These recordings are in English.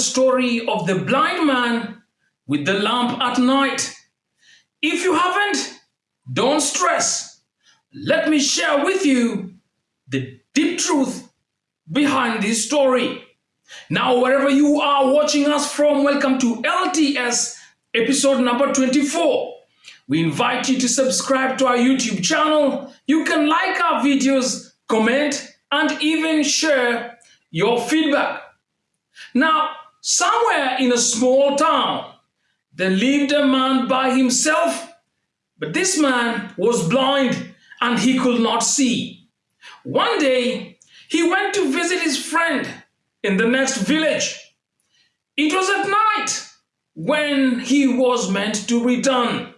story of the blind man with the lamp at night. If you haven't, don't stress. Let me share with you the deep truth behind this story. Now, wherever you are watching us from, welcome to LTS episode number 24. We invite you to subscribe to our YouTube channel. You can like our videos, comment, and even share your feedback. Now, somewhere in a small town, there lived a man by himself, but this man was blind and he could not see. One day, he went to visit his friend in the next village. It was at night when he was meant to return.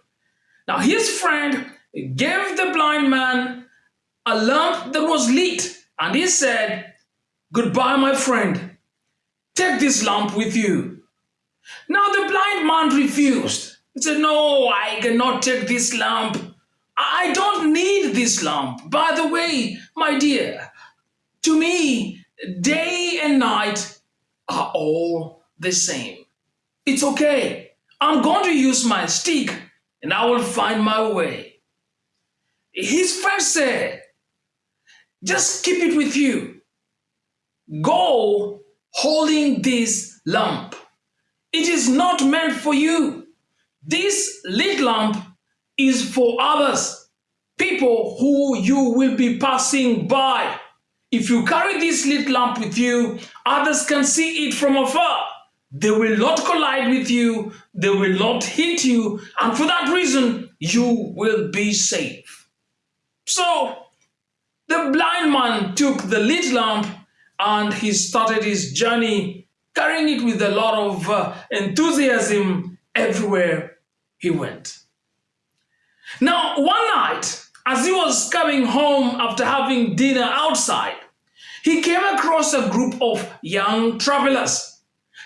Now, his friend gave the blind man a lamp that was lit, and he said, Goodbye, my friend. Take this lamp with you. Now, the blind man refused. He said, No, I cannot take this lamp. I don't need this lamp. By the way, my dear, to me, day and night are all the same. It's okay. I'm going to use my stick and I will find my way. His friend said, just keep it with you. Go holding this lamp. It is not meant for you. This lit lamp is for others, people who you will be passing by. If you carry this lit lamp with you, others can see it from afar. They will not collide with you, they will not hit you, and for that reason, you will be safe. So, the blind man took the lit lamp and he started his journey, carrying it with a lot of uh, enthusiasm everywhere he went. Now, one night, as he was coming home after having dinner outside, he came across a group of young travelers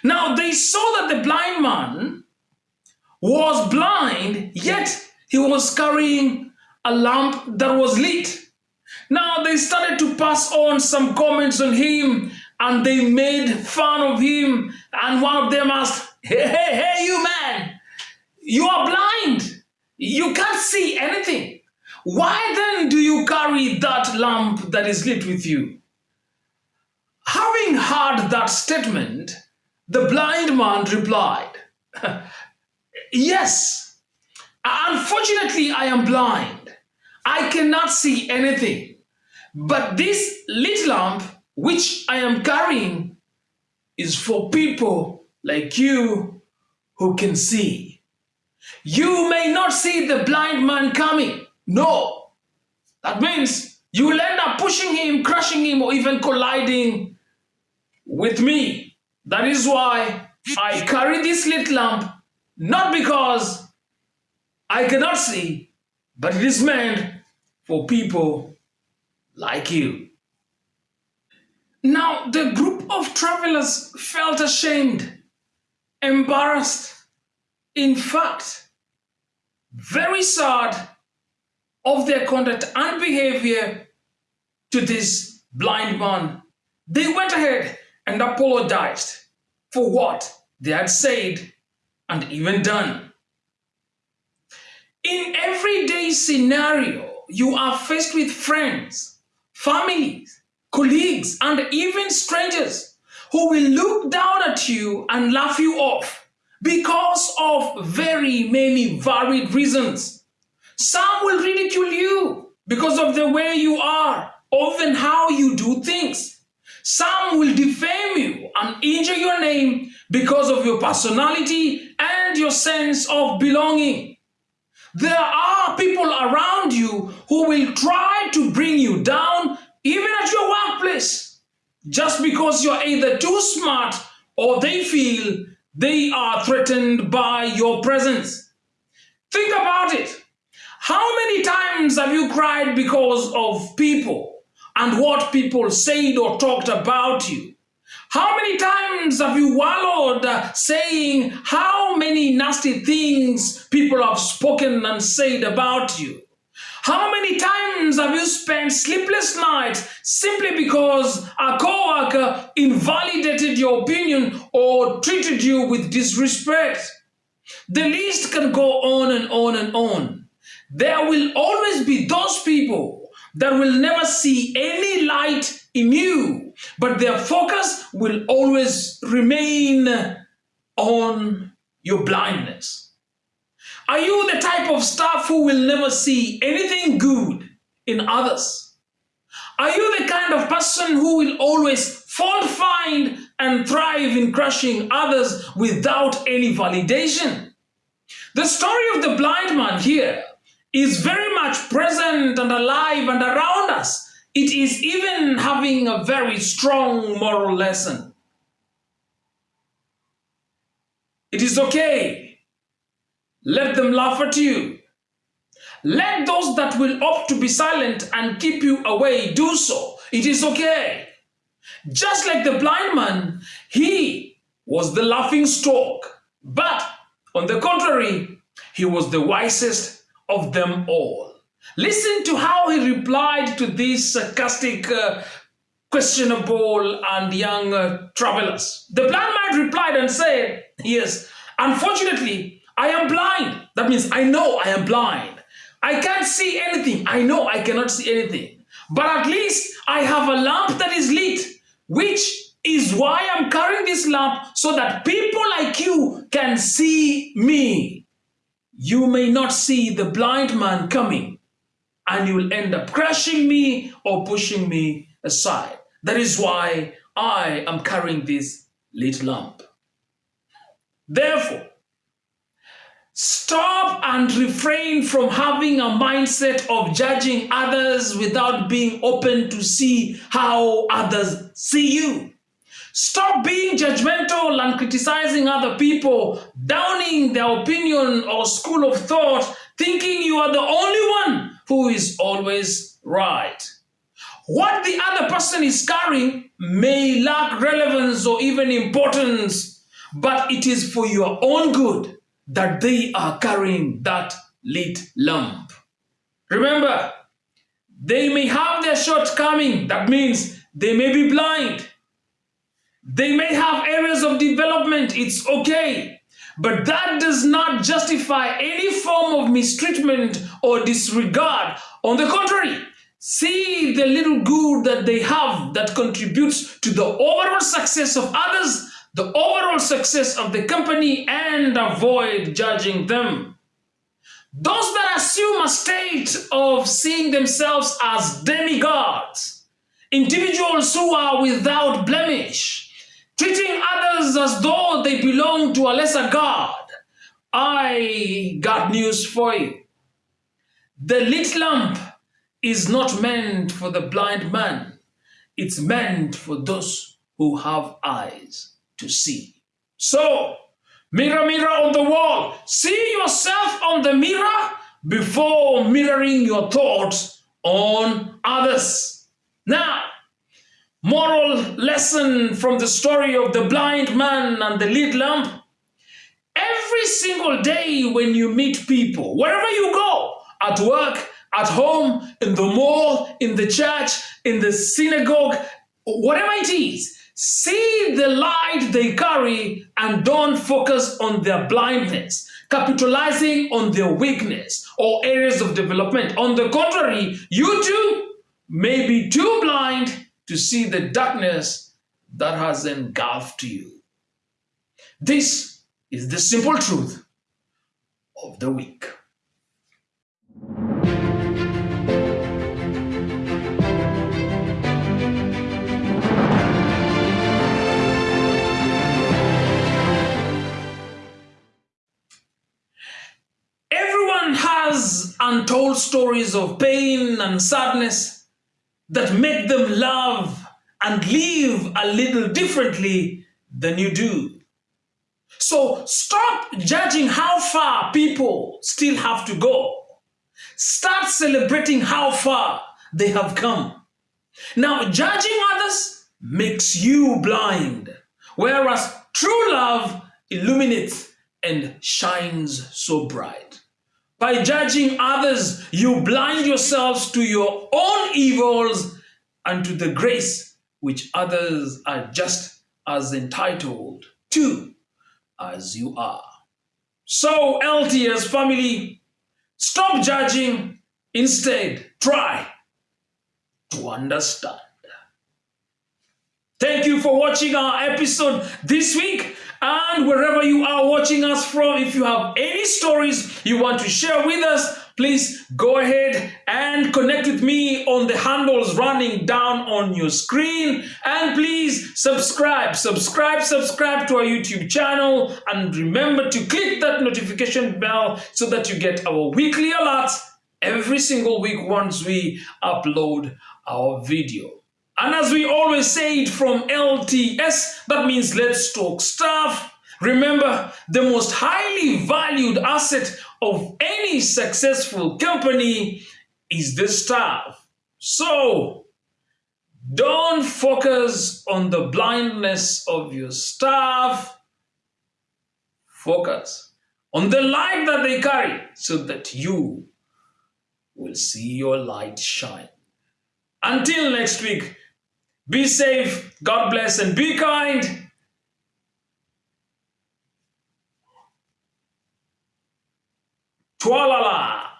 now they saw that the blind man was blind, yet he was carrying a lamp that was lit. Now they started to pass on some comments on him and they made fun of him. And one of them asked, Hey, hey, hey, you man, you are blind. You can't see anything. Why then do you carry that lamp that is lit with you? Having heard that statement, the blind man replied, Yes, unfortunately, I am blind. I cannot see anything. But this lit lamp, which I am carrying, is for people like you who can see. You may not see the blind man coming. No. That means you will end up pushing him, crushing him, or even colliding with me. That is why I carry this lit lamp, not because I cannot see, but it is meant for people like you. Now, the group of travelers felt ashamed, embarrassed, in fact, very sad of their conduct and behavior to this blind man. They went ahead and apologized for what they had said and even done. In everyday scenario, you are faced with friends, families, colleagues, and even strangers who will look down at you and laugh you off because of very many varied reasons. Some will ridicule you because of the way you are, or even how you do things. Some will defame you and injure your name because of your personality and your sense of belonging. There are people around you who will try to bring you down even at your workplace just because you're either too smart or they feel they are threatened by your presence. Think about it. How many times have you cried because of people and what people said or talked about you. How many times have you wallowed uh, saying how many nasty things people have spoken and said about you? How many times have you spent sleepless nights simply because a coworker invalidated your opinion or treated you with disrespect? The list can go on and on and on. There will always be those people that will never see any light in you, but their focus will always remain on your blindness. Are you the type of staff who will never see anything good in others? Are you the kind of person who will always fault find and thrive in crushing others without any validation? The story of the blind man here is very much present and alive and around us. It is even having a very strong moral lesson. It is okay. Let them laugh at you. Let those that will opt to be silent and keep you away do so. It is okay. Just like the blind man, he was the laughing stock. But on the contrary, he was the wisest of them all. Listen to how he replied to these sarcastic, uh, questionable, and young uh, travelers. The blind man replied and said, Yes, unfortunately, I am blind. That means I know I am blind. I can't see anything. I know I cannot see anything. But at least I have a lamp that is lit, which is why I'm carrying this lamp so that people like you can see me. You may not see the blind man coming, and you will end up crushing me or pushing me aside. That is why I am carrying this lit lamp. Therefore, stop and refrain from having a mindset of judging others without being open to see how others see you. Stop being judgmental and criticizing other people, downing their opinion or school of thought, thinking you are the only one who is always right. What the other person is carrying may lack relevance or even importance, but it is for your own good that they are carrying that lit lamp. Remember, they may have their shortcoming. That means they may be blind. They may have areas of development, it's okay. But that does not justify any form of mistreatment or disregard. On the contrary, see the little good that they have that contributes to the overall success of others, the overall success of the company, and avoid judging them. Those that assume a state of seeing themselves as demigods, individuals who are without blemish, treating others as though they belong to a lesser God. I got news for you. The lit lamp is not meant for the blind man. It's meant for those who have eyes to see. So, mirror, mirror on the wall, see yourself on the mirror before mirroring your thoughts on others. Now, Moral lesson from the story of the blind man and the lead lamp. Every single day when you meet people, wherever you go, at work, at home, in the mall, in the church, in the synagogue, whatever it is, see the light they carry and don't focus on their blindness, capitalizing on their weakness or areas of development. On the contrary, you too may be too blind to see the darkness that has engulfed you. This is the simple truth of the week. Untold stories of pain and sadness that make them love and live a little differently than you do. So stop judging how far people still have to go. Start celebrating how far they have come. Now, judging others makes you blind, whereas true love illuminates and shines so bright. By judging others, you blind yourselves to your own evils and to the grace which others are just as entitled to as you are. So, LTS family, stop judging, instead, try to understand. Thank you for watching our episode this week. And wherever you are watching us from, if you have any stories you want to share with us, please go ahead and connect with me on the handles running down on your screen. And please subscribe, subscribe, subscribe to our YouTube channel. And remember to click that notification bell so that you get our weekly alerts every single week once we upload our video. And as we always say it from LTS, that means let's talk staff. Remember, the most highly valued asset of any successful company is the staff. So, don't focus on the blindness of your staff. Focus on the light that they carry so that you will see your light shine. Until next week, be safe, God bless, and be kind. Twalala.